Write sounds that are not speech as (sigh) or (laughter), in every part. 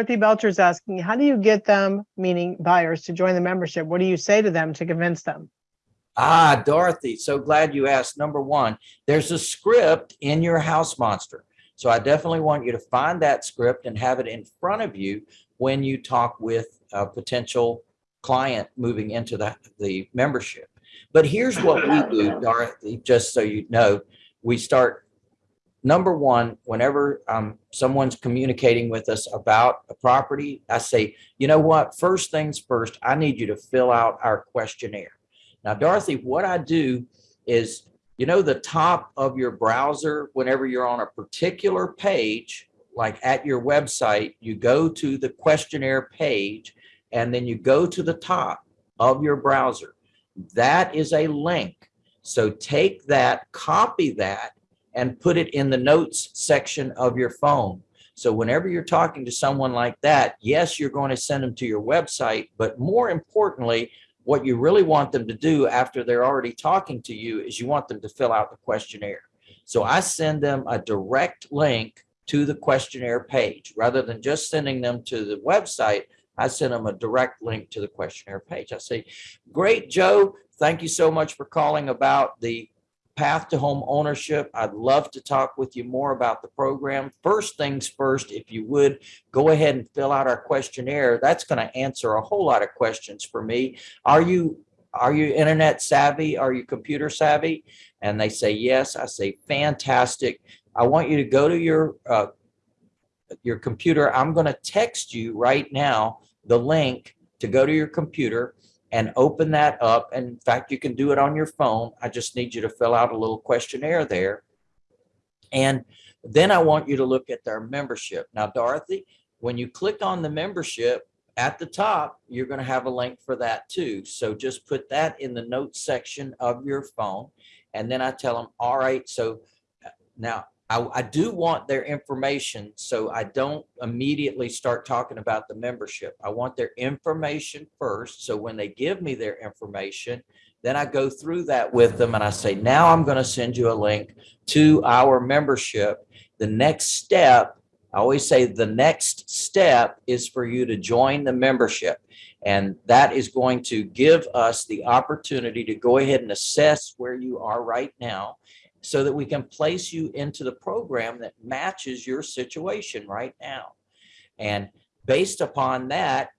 Dorothy Belcher's asking, how do you get them, meaning buyers, to join the membership? What do you say to them to convince them? Ah, Dorothy, so glad you asked. Number one, there's a script in your house monster. So I definitely want you to find that script and have it in front of you when you talk with a potential client moving into the, the membership. But here's what we do, Dorothy, just so you know, we start number one, whenever um, someone's communicating with us about a property, I say, you know what, first things first, I need you to fill out our questionnaire. Now, Dorothy, what I do is, you know, the top of your browser, whenever you're on a particular page, like at your website, you go to the questionnaire page and then you go to the top of your browser. That is a link. So take that, copy that, and put it in the notes section of your phone. So whenever you're talking to someone like that, yes, you're going to send them to your website, but more importantly, what you really want them to do after they're already talking to you is you want them to fill out the questionnaire. So I send them a direct link to the questionnaire page rather than just sending them to the website. I send them a direct link to the questionnaire page. I say, great, Joe. Thank you so much for calling about the path to home ownership. I'd love to talk with you more about the program. First things first, if you would, go ahead and fill out our questionnaire. That's going to answer a whole lot of questions for me. Are you are you internet savvy? Are you computer savvy? And they say yes. I say fantastic. I want you to go to your uh, your computer. I'm going to text you right now the link to go to your computer and open that up. And in fact, you can do it on your phone. I just need you to fill out a little questionnaire there. And then I want you to look at their membership. Now, Dorothy, when you click on the membership at the top, you're going to have a link for that too. So just put that in the notes section of your phone. And then I tell them, all right, so uh, now I, I, do want their information so I don't immediately start talking about the membership. I want their information first. So when they give me their information, then I go through that with them and I say, now I'm going to send you a link to our membership. The next step, I always say the next step is for you to join the membership. And that is going to give us the opportunity to go ahead and assess where you are right now so that we can place you into the program that matches your situation right now. And based upon that,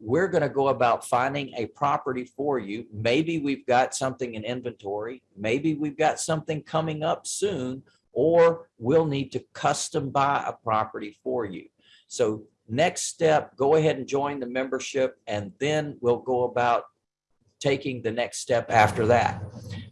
we're going to go about finding a property for you. Maybe we've got something in inventory. Maybe we've got something coming up soon, or we'll need to custom buy a property for you. So next step, go ahead and join the membership, and then we'll go about taking the next step after that.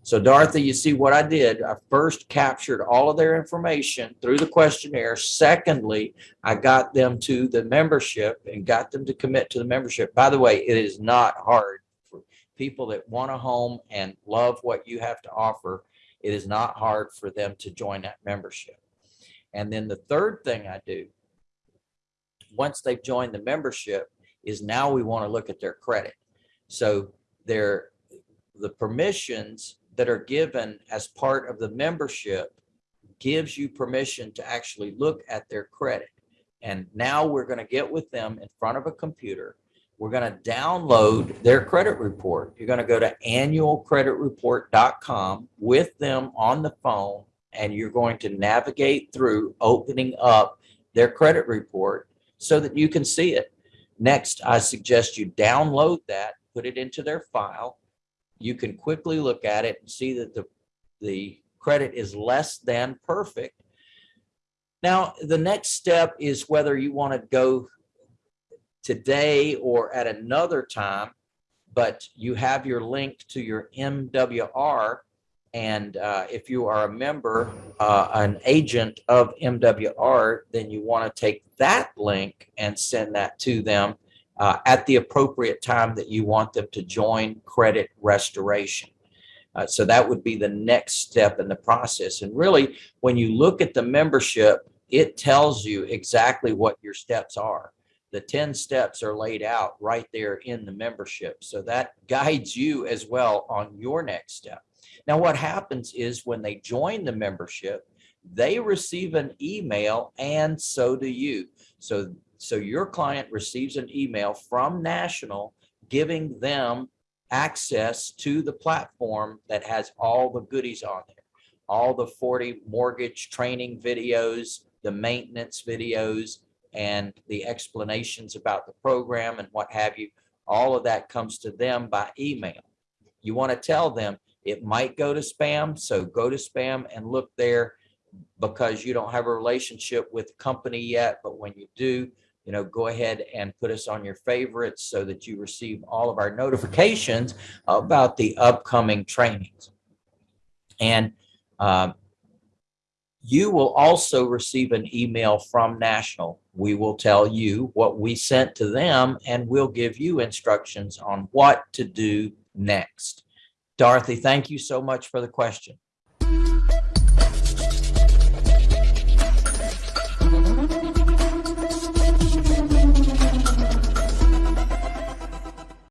So Dorothy, you see what I did. I first captured all of their information through the questionnaire. Secondly, I got them to the membership and got them to commit to the membership. By the way, it is not hard for people that want a home and love what you have to offer. It is not hard for them to join that membership. And then the third thing I do, once they've joined the membership, is now we want to look at their credit. So their the permissions that are given as part of the membership gives you permission to actually look at their credit. And now we're going to get with them in front of a computer. We're going to download their credit report. You're going to go to annualcreditreport.com with them on the phone, and you're going to navigate through opening up their credit report so that you can see it. Next, I suggest you download that, put it into their file, you can quickly look at it and see that the, the credit is less than perfect. Now, the next step is whether you want to go today or at another time, but you have your link to your MWR. And uh, if you are a member, uh, an agent of MWR, then you want to take that link and send that to them uh, at the appropriate time that you want them to join credit restoration. Uh, so that would be the next step in the process. And really, when you look at the membership, it tells you exactly what your steps are. The 10 steps are laid out right there in the membership. So that (laughs) guides you as well on your next step. Now, what happens is when they join the membership, they receive an email and so do you. So So your client receives an email from National giving them access to the platform that has all the goodies on there. All the 40 mortgage training videos, the maintenance videos, and the explanations about the program and what have you. All of that comes to them by email. You want to tell them it might go to spam, so go to spam and look there because you don't have a relationship with the company yet, but when you do, you know, go ahead and put us on your favorites so that you receive all of our notifications about the upcoming trainings. And um, you will also receive an email from National. We will tell you what we sent to them and we'll give you instructions on what to do next. Dorothy, thank you so much for the question.